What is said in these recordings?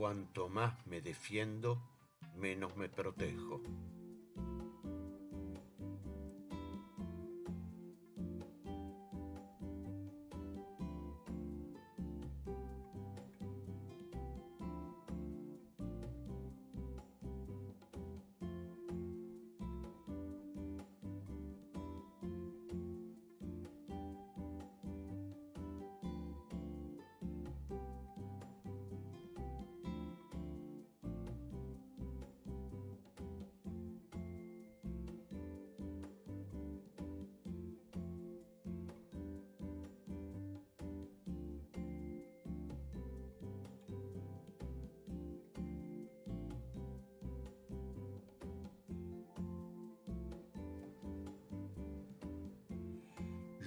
Cuanto más me defiendo, menos me protejo.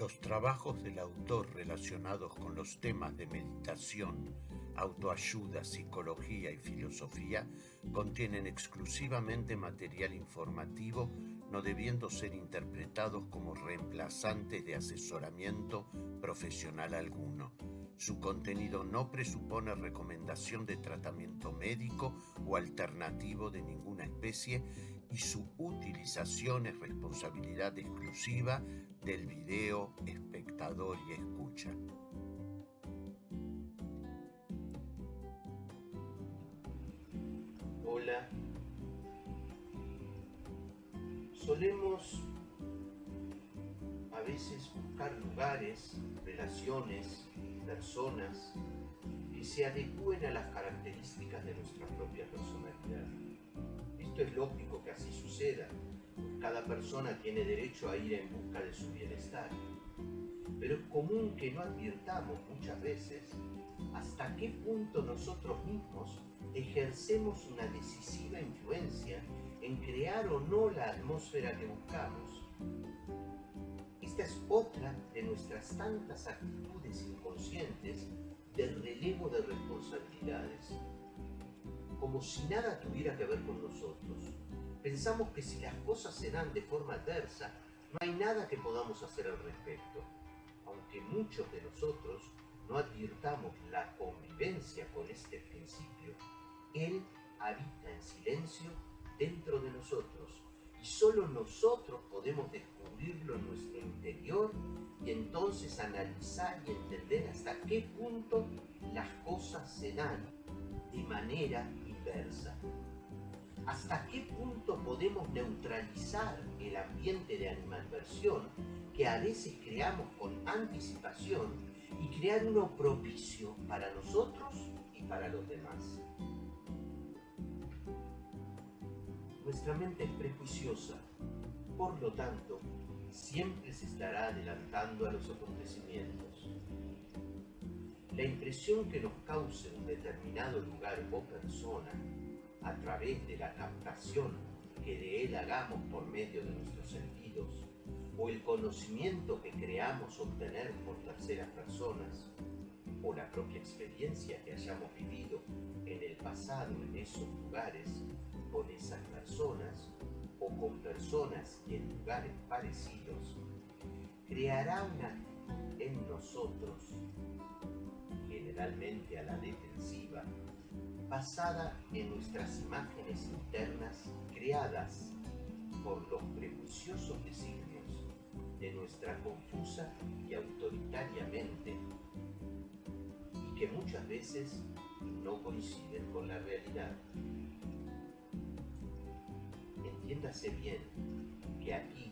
Los trabajos del autor relacionados con los temas de meditación, autoayuda, psicología y filosofía contienen exclusivamente material informativo no debiendo ser interpretados como reemplazantes de asesoramiento profesional alguno. Su contenido no presupone recomendación de tratamiento médico o alternativo de ninguna especie y su utilización es responsabilidad exclusiva del video, espectador y escucha. Hola. Solemos a veces buscar lugares, relaciones, personas que se adecúen a las características de nuestra propia personalidad. Esto es lógico que así suceda. Persona tiene derecho a ir en busca de su bienestar. Pero es común que no advirtamos muchas veces hasta qué punto nosotros mismos ejercemos una decisiva influencia en crear o no la atmósfera que buscamos. Esta es otra de nuestras tantas actitudes inconscientes del relevo de responsabilidades como si nada tuviera que ver con nosotros. Pensamos que si las cosas se dan de forma adversa, no hay nada que podamos hacer al respecto. Aunque muchos de nosotros no advirtamos la convivencia con este principio, Él habita en silencio dentro de nosotros y solo nosotros podemos descubrirlo en nuestro interior y entonces analizar y entender hasta qué punto las cosas se dan de manera ¿Hasta qué punto podemos neutralizar el ambiente de animadversión que a veces creamos con anticipación y crear uno propicio para nosotros y para los demás? Nuestra mente es prejuiciosa, por lo tanto, siempre se estará adelantando a los acontecimientos. La impresión que nos cause un determinado lugar o persona a través de la captación que de él hagamos por medio de nuestros sentidos o el conocimiento que creamos obtener por terceras personas o la propia experiencia que hayamos vivido en el pasado en esos lugares con esas personas o con personas en lugares parecidos, creará una en nosotros generalmente a la defensiva, basada en nuestras imágenes internas creadas por los prejuiciosos designios de nuestra confusa y autoritariamente mente y que muchas veces no coinciden con la realidad. Entiéndase bien que aquí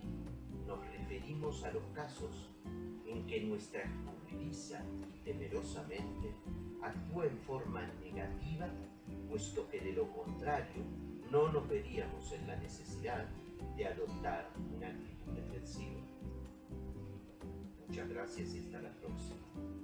nos referimos a los casos en que nuestra escurridiza y temerosamente actúa en forma negativa, puesto que de lo contrario no nos veríamos en la necesidad de adoptar una actitud defensiva. Muchas gracias y hasta la próxima.